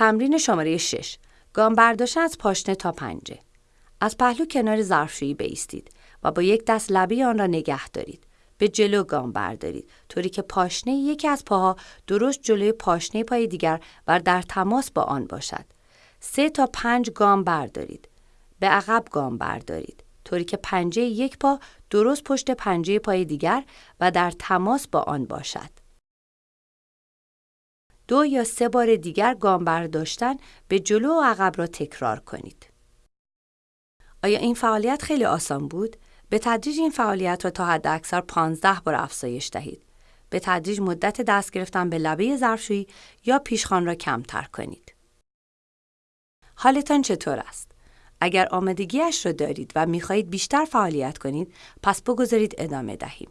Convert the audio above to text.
تمرین شماره 6 گام برداشتن از پاشنه تا پنجه. از پهلو کنار ظرفشویی بیستید و با یک دست لبه آن را نگه دارید. به جلو گام بردارید. طوری که پاشنه یکی از پاها درست جلوی پاشنه پای دیگر و در تماس با آن باشد. سه تا پنج گام بردارید. به عقب گام بردارید. طوری که پنجه یک پا درست پشت پنجه پای دیگر و در تماس با آن باشد. دو یا سه بار دیگر گام برداشتن به جلو و عقب را تکرار کنید. آیا این فعالیت خیلی آسان بود؟ به تدریج این فعالیت را تا حد اکثر 15 بار افزایش دهید. به تدریج مدت دست گرفتن به لبه ظرفشویی یا پیشخان را کمتر کنید. حالتان چطور است؟ اگر آمادگیش را دارید و می‌خواهید بیشتر فعالیت کنید، پس بگذارید ادامه دهیم.